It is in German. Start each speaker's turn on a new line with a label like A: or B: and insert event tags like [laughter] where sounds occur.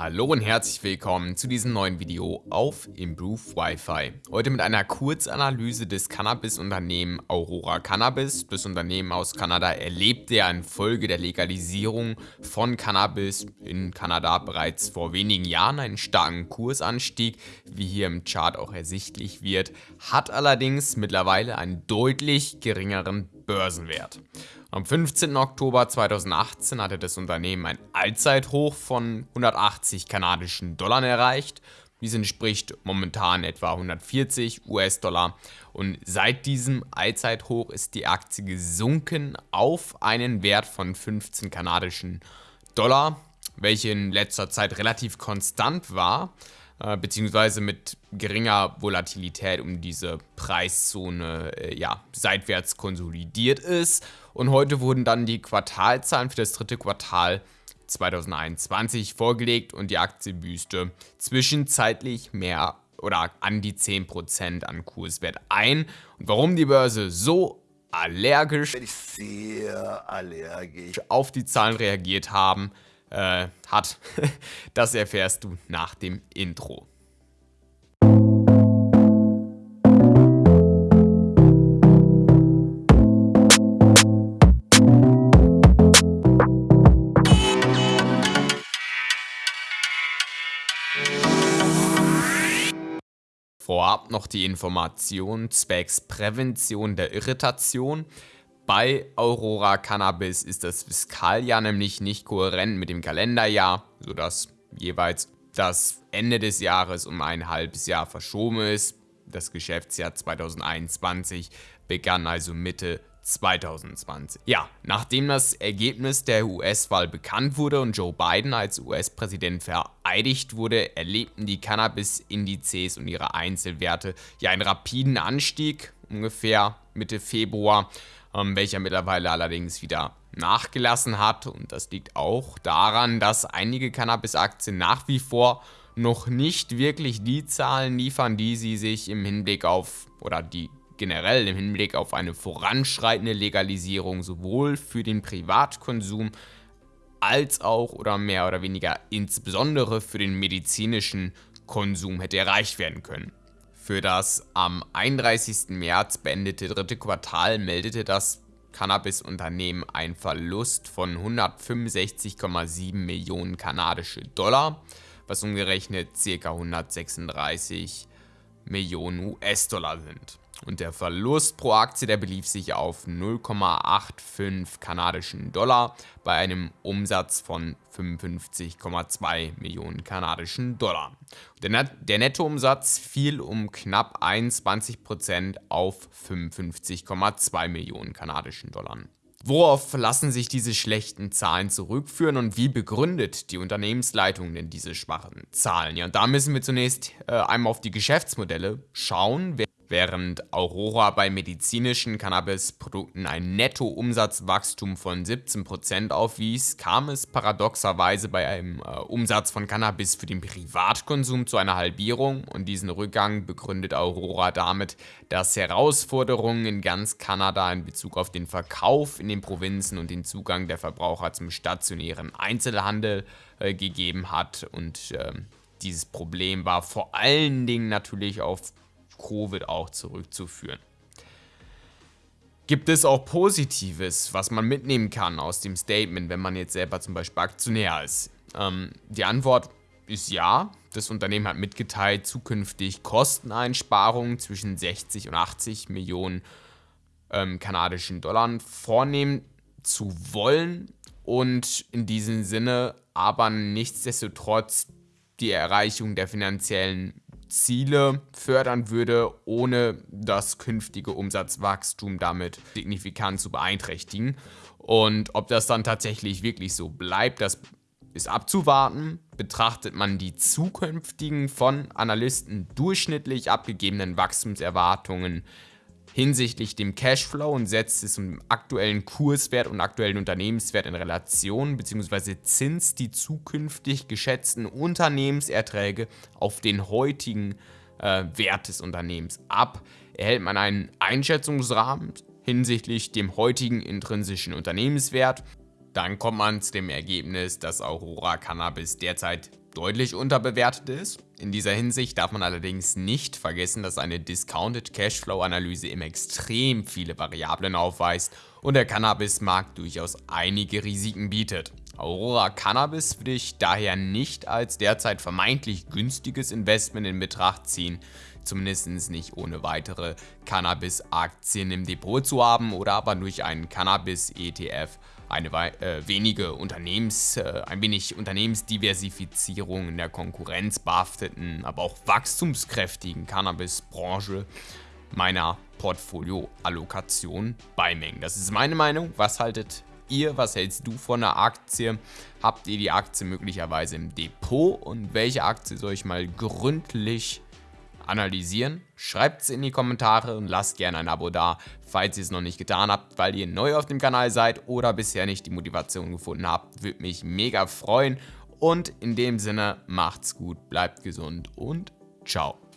A: Hallo und herzlich willkommen zu diesem neuen Video auf Improve Wi-Fi. Heute mit einer Kurzanalyse des Cannabis-Unternehmen Aurora Cannabis. Das Unternehmen aus Kanada erlebte ja infolge der Legalisierung von Cannabis in Kanada bereits vor wenigen Jahren einen starken Kursanstieg, wie hier im Chart auch ersichtlich wird, hat allerdings mittlerweile einen deutlich geringeren Börsenwert. Am 15. Oktober 2018 hatte das Unternehmen ein Allzeithoch von 180 kanadischen Dollar erreicht. Dies entspricht momentan etwa 140 US-Dollar und seit diesem Allzeithoch ist die Aktie gesunken auf einen Wert von 15 kanadischen Dollar, welche in letzter Zeit relativ konstant war, äh, beziehungsweise mit geringer Volatilität um diese Preiszone äh, ja, seitwärts konsolidiert ist und heute wurden dann die Quartalzahlen für das dritte Quartal 2021 vorgelegt und die Aktie büßte zwischenzeitlich mehr oder an die 10% an Kurswert ein. Und warum die Börse so allergisch, sehr allergisch auf die Zahlen reagiert haben, äh, hat, [laughs] das erfährst du nach dem Intro. Vorab noch die Information zwecks Prävention der Irritation. Bei Aurora Cannabis ist das Fiskaljahr nämlich nicht kohärent mit dem Kalenderjahr, sodass jeweils das Ende des Jahres um ein halbes Jahr verschoben ist. Das Geschäftsjahr 2021 begann also Mitte 2020. Ja, nachdem das Ergebnis der US-Wahl bekannt wurde und Joe Biden als US-Präsident vereidigt wurde, erlebten die Cannabis-Indizes und ihre Einzelwerte ja einen rapiden Anstieg, ungefähr Mitte Februar, ähm, welcher mittlerweile allerdings wieder nachgelassen hat und das liegt auch daran, dass einige Cannabis-Aktien nach wie vor noch nicht wirklich die Zahlen liefern, die sie sich im Hinblick auf oder die generell im Hinblick auf eine voranschreitende Legalisierung sowohl für den Privatkonsum als auch oder mehr oder weniger insbesondere für den medizinischen Konsum hätte erreicht werden können. Für das am 31. März beendete dritte Quartal meldete das Cannabis-Unternehmen einen Verlust von 165,7 Millionen kanadische Dollar, was umgerechnet ca. 136 Millionen US-Dollar sind. Und der Verlust pro Aktie, der belief sich auf 0,85 kanadischen Dollar bei einem Umsatz von 55,2 Millionen kanadischen Dollar. Der, Net der Nettoumsatz fiel um knapp 21% auf 55,2 Millionen kanadischen Dollar. Worauf lassen sich diese schlechten Zahlen zurückführen und wie begründet die Unternehmensleitung denn diese schwachen Zahlen? Ja, und da müssen wir zunächst äh, einmal auf die Geschäftsmodelle schauen. Während Aurora bei medizinischen Cannabisprodukten ein Nettoumsatzwachstum von 17% aufwies, kam es paradoxerweise bei einem äh, Umsatz von Cannabis für den Privatkonsum zu einer Halbierung. Und diesen Rückgang begründet Aurora damit, dass Herausforderungen in ganz Kanada in Bezug auf den Verkauf in den Provinzen und den Zugang der Verbraucher zum stationären Einzelhandel äh, gegeben hat. Und äh, dieses Problem war vor allen Dingen natürlich auf Covid auch zurückzuführen. Gibt es auch Positives, was man mitnehmen kann aus dem Statement, wenn man jetzt selber zum Beispiel Aktionär ist? Ähm, die Antwort ist ja. Das Unternehmen hat mitgeteilt, zukünftig Kosteneinsparungen zwischen 60 und 80 Millionen ähm, kanadischen Dollar vornehmen zu wollen und in diesem Sinne aber nichtsdestotrotz die Erreichung der finanziellen Ziele fördern würde, ohne das künftige Umsatzwachstum damit signifikant zu beeinträchtigen. Und ob das dann tatsächlich wirklich so bleibt, das ist abzuwarten. Betrachtet man die zukünftigen von Analysten durchschnittlich abgegebenen Wachstumserwartungen hinsichtlich dem Cashflow und setzt es im aktuellen Kurswert und aktuellen Unternehmenswert in Relation bzw. Zins die zukünftig geschätzten Unternehmenserträge auf den heutigen äh, Wert des Unternehmens ab, erhält man einen Einschätzungsrahmen hinsichtlich dem heutigen intrinsischen Unternehmenswert. Dann kommt man zu dem Ergebnis, dass Aurora Cannabis derzeit deutlich unterbewertet ist. In dieser Hinsicht darf man allerdings nicht vergessen, dass eine Discounted Cashflow Analyse immer extrem viele Variablen aufweist und der Cannabismarkt durchaus einige Risiken bietet. Aurora Cannabis würde ich daher nicht als derzeit vermeintlich günstiges Investment in Betracht ziehen, zumindest nicht ohne weitere Cannabis-Aktien im Depot zu haben oder aber durch einen Cannabis-ETF eine äh, wenige Unternehmens, äh, ein wenig Unternehmensdiversifizierung in der konkurrenzbehafteten, aber auch wachstumskräftigen Cannabis-Branche meiner Portfolio-Allokation beimengen. Das ist meine Meinung. Was haltet ihr? Was hältst du von der Aktie? Habt ihr die Aktie möglicherweise im Depot? Und welche Aktie soll ich mal gründlich analysieren? Schreibt es in die Kommentare und lasst gerne ein Abo da, falls ihr es noch nicht getan habt, weil ihr neu auf dem Kanal seid oder bisher nicht die Motivation gefunden habt. Würde mich mega freuen. Und in dem Sinne, macht's gut, bleibt gesund und ciao.